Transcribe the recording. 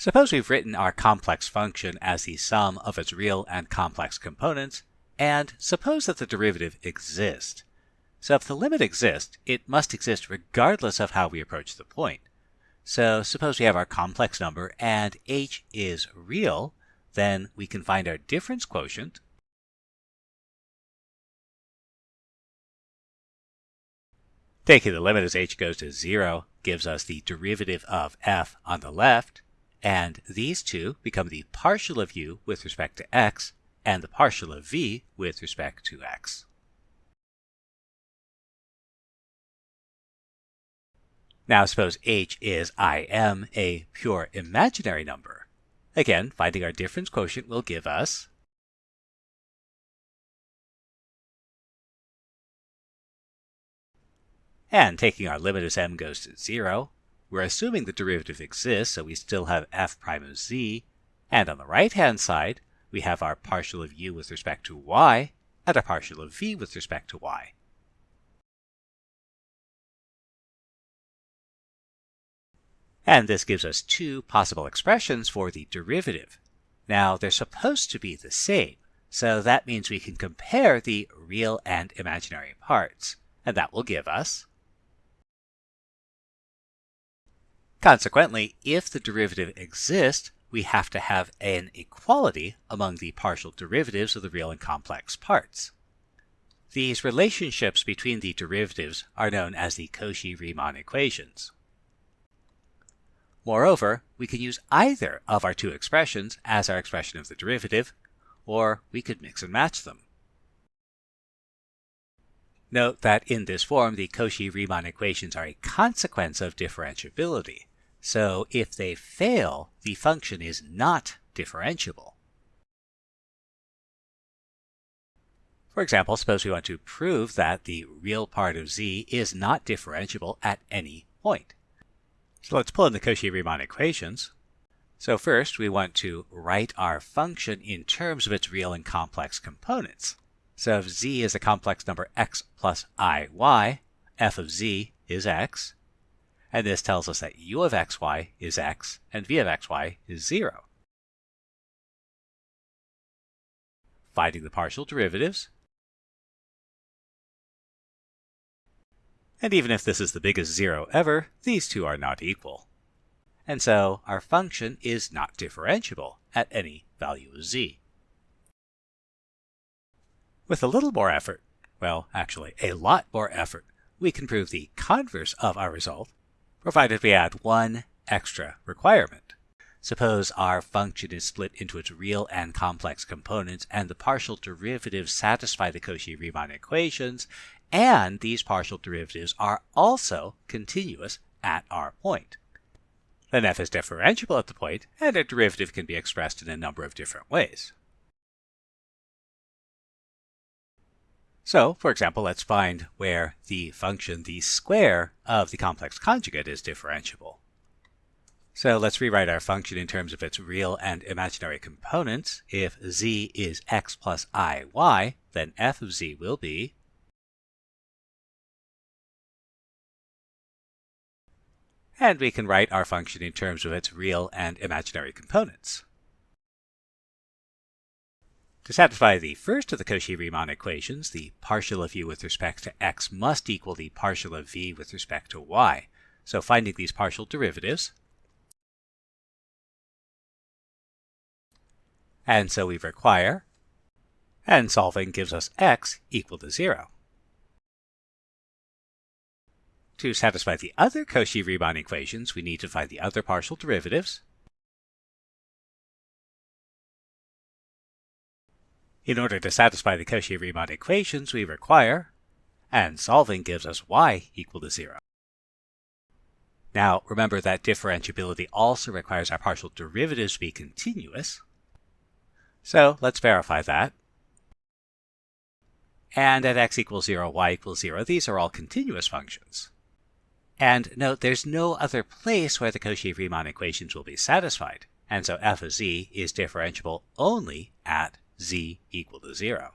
Suppose we've written our complex function as the sum of its real and complex components, and suppose that the derivative exists. So if the limit exists, it must exist regardless of how we approach the point. So suppose we have our complex number and h is real, then we can find our difference quotient, Taking the limit as h goes to 0 gives us the derivative of f on the left, and these two become the partial of u with respect to x and the partial of v with respect to x. Now suppose h is im, a pure imaginary number. Again, finding our difference quotient will give us and taking our limit as m goes to 0, we're assuming the derivative exists, so we still have f prime of z. And on the right-hand side, we have our partial of u with respect to y and our partial of v with respect to y. And this gives us two possible expressions for the derivative. Now, they're supposed to be the same, so that means we can compare the real and imaginary parts. And that will give us Consequently, if the derivative exists, we have to have an equality among the partial derivatives of the real and complex parts. These relationships between the derivatives are known as the Cauchy-Riemann equations. Moreover, we can use either of our two expressions as our expression of the derivative, or we could mix and match them. Note that in this form, the Cauchy-Riemann equations are a consequence of differentiability. So if they fail, the function is not differentiable. For example, suppose we want to prove that the real part of z is not differentiable at any point. So let's pull in the Cauchy-Riemann equations. So first, we want to write our function in terms of its real and complex components. So if z is a complex number x plus iy, f of z is x, and this tells us that u of xy is x and v of xy is 0. Finding the partial derivatives. And even if this is the biggest zero ever, these two are not equal. And so our function is not differentiable at any value of z. With a little more effort, well, actually a lot more effort, we can prove the converse of our result, provided we add one extra requirement. Suppose our function is split into its real and complex components and the partial derivatives satisfy the Cauchy-Riemann equations, and these partial derivatives are also continuous at our point. Then f is differentiable at the point, and a derivative can be expressed in a number of different ways. So, for example, let's find where the function the square of the complex conjugate is differentiable. So let's rewrite our function in terms of its real and imaginary components. If z is x plus iy, then f of z will be and we can write our function in terms of its real and imaginary components. To satisfy the first of the Cauchy-Riemann equations, the partial of u with respect to x must equal the partial of v with respect to y. So finding these partial derivatives, and so we require, and solving gives us x equal to 0. To satisfy the other Cauchy-Riemann equations, we need to find the other partial derivatives, In order to satisfy the Cauchy-Riemann equations, we require, and solving gives us y equal to 0. Now, remember that differentiability also requires our partial derivatives to be continuous. So let's verify that. And at x equals 0, y equals 0, these are all continuous functions. And note there's no other place where the Cauchy-Riemann equations will be satisfied, and so f of z is differentiable only at z equal to 0.